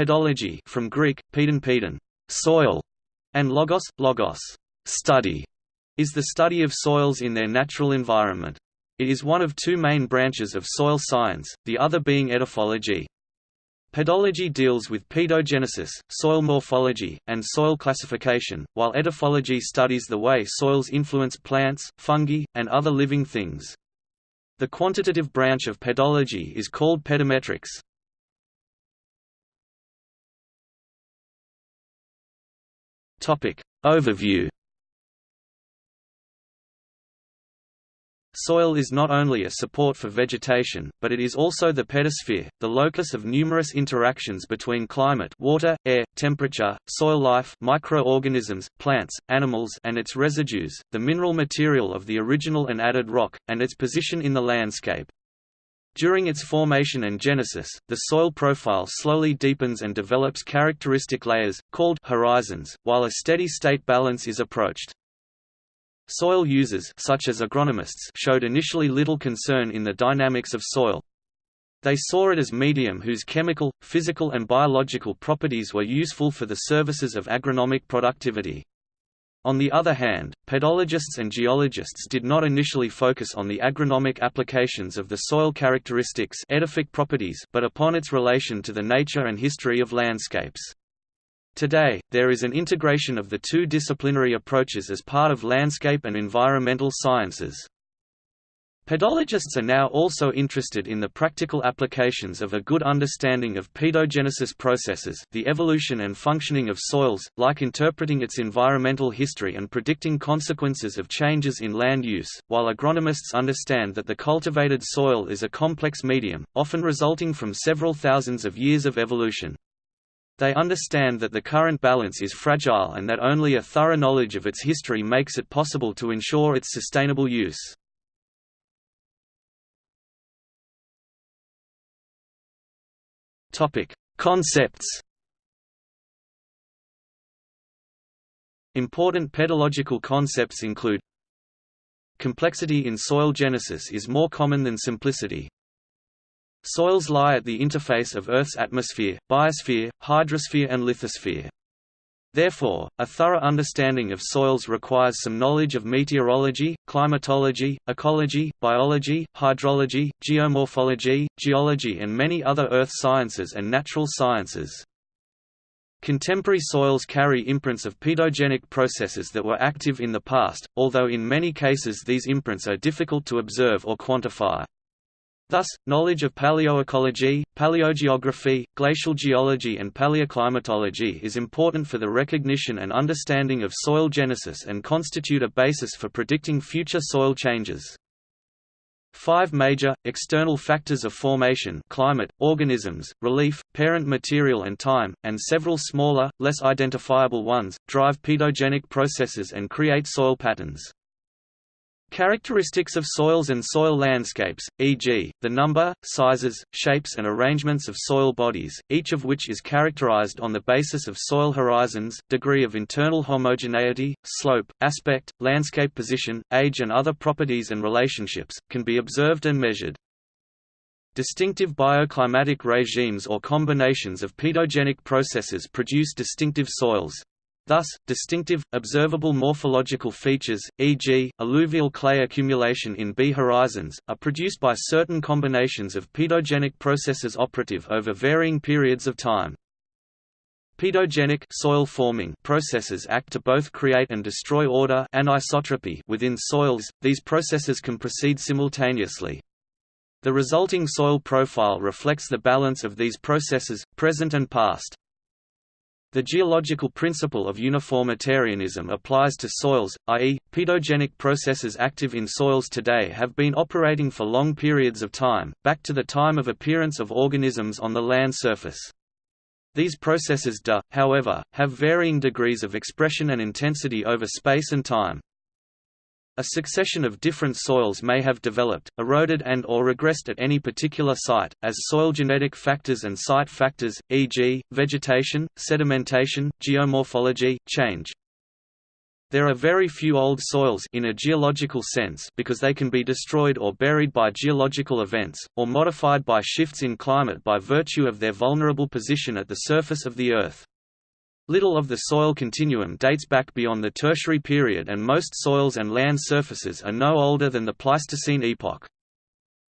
Pedology from Greek, pedon pedon, soil, and logos, logos, study, is the study of soils in their natural environment. It is one of two main branches of soil science, the other being edaphology. Pedology deals with pedogenesis, soil morphology, and soil classification, while edaphology studies the way soils influence plants, fungi, and other living things. The quantitative branch of pedology is called pedometrics. Topic Overview Soil is not only a support for vegetation, but it is also the pedosphere, the locus of numerous interactions between climate water, air, temperature, soil life microorganisms, plants, animals and its residues, the mineral material of the original and added rock, and its position in the landscape. During its formation and genesis, the soil profile slowly deepens and develops characteristic layers, called horizons, while a steady-state balance is approached. Soil users such as agronomists showed initially little concern in the dynamics of soil. They saw it as medium whose chemical, physical and biological properties were useful for the services of agronomic productivity. On the other hand, pedologists and geologists did not initially focus on the agronomic applications of the soil characteristics edaphic properties but upon its relation to the nature and history of landscapes. Today, there is an integration of the two disciplinary approaches as part of landscape and environmental sciences. Pedologists are now also interested in the practical applications of a good understanding of pedogenesis processes the evolution and functioning of soils, like interpreting its environmental history and predicting consequences of changes in land use, while agronomists understand that the cultivated soil is a complex medium, often resulting from several thousands of years of evolution. They understand that the current balance is fragile and that only a thorough knowledge of its history makes it possible to ensure its sustainable use. Topic: Concepts. Important pedological concepts include Complexity in soil genesis is more common than simplicity. Soils lie at the interface of Earth's atmosphere, biosphere, hydrosphere and lithosphere. Therefore, a thorough understanding of soils requires some knowledge of meteorology, climatology, ecology, biology, hydrology, geomorphology, geology and many other earth sciences and natural sciences. Contemporary soils carry imprints of pedogenic processes that were active in the past, although in many cases these imprints are difficult to observe or quantify. Thus, knowledge of paleoecology, paleogeography, glacial geology and paleoclimatology is important for the recognition and understanding of soil genesis and constitute a basis for predicting future soil changes. Five major, external factors of formation climate, organisms, relief, parent material and time, and several smaller, less identifiable ones, drive pedogenic processes and create soil patterns. Characteristics of soils and soil landscapes, e.g., the number, sizes, shapes and arrangements of soil bodies, each of which is characterized on the basis of soil horizons, degree of internal homogeneity, slope, aspect, landscape position, age and other properties and relationships, can be observed and measured. Distinctive bioclimatic regimes or combinations of pedogenic processes produce distinctive soils, Thus, distinctive, observable morphological features, e.g., illuvial clay accumulation in B horizons, are produced by certain combinations of pedogenic processes operative over varying periods of time. Pedogenic soil forming processes act to both create and destroy order anisotropy within soils. These processes can proceed simultaneously. The resulting soil profile reflects the balance of these processes, present and past. The geological principle of uniformitarianism applies to soils, i.e., pedogenic processes active in soils today have been operating for long periods of time, back to the time of appearance of organisms on the land surface. These processes do, however, have varying degrees of expression and intensity over space and time. A succession of different soils may have developed, eroded and or regressed at any particular site, as soil genetic factors and site factors, e.g., vegetation, sedimentation, geomorphology, change. There are very few old soils in a geological sense because they can be destroyed or buried by geological events, or modified by shifts in climate by virtue of their vulnerable position at the surface of the Earth. Little of the soil continuum dates back beyond the Tertiary period and most soils and land surfaces are no older than the Pleistocene epoch.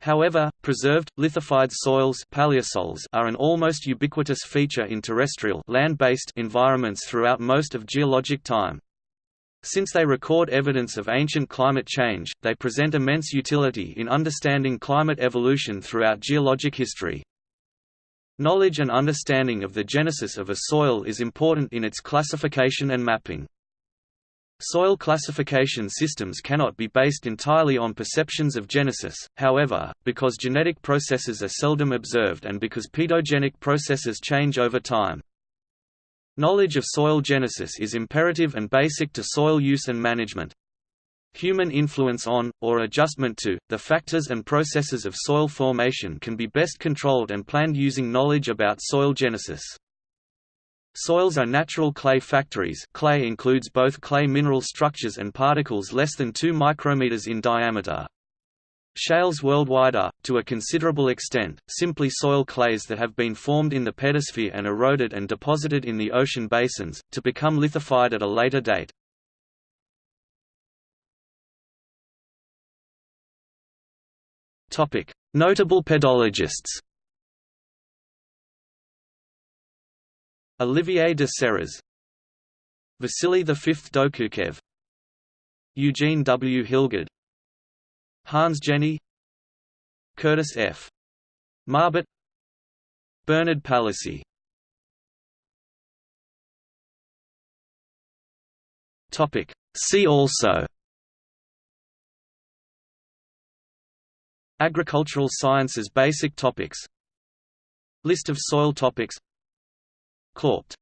However, preserved, lithified soils paleosols are an almost ubiquitous feature in terrestrial land-based environments throughout most of geologic time. Since they record evidence of ancient climate change, they present immense utility in understanding climate evolution throughout geologic history. Knowledge and understanding of the genesis of a soil is important in its classification and mapping. Soil classification systems cannot be based entirely on perceptions of genesis, however, because genetic processes are seldom observed and because pedogenic processes change over time. Knowledge of soil genesis is imperative and basic to soil use and management. Human influence on, or adjustment to, the factors and processes of soil formation can be best controlled and planned using knowledge about soil genesis. Soils are natural clay factories clay includes both clay mineral structures and particles less than 2 micrometers in diameter. Shales worldwide are, to a considerable extent, simply soil clays that have been formed in the pedosphere and eroded and deposited in the ocean basins, to become lithified at a later date. Notable pedologists. Olivier de Serres. Vasily V. Dokuchaev Eugene W. Hilgard. Hans Jenny. Curtis F. Marbut Bernard Palissy. Topic. See also Agricultural sciences basic topics. List of soil topics. Claupt